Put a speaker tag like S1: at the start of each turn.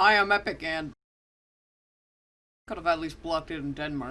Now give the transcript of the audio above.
S1: Hi, I'm Epic and could have at least blocked it in Denmark.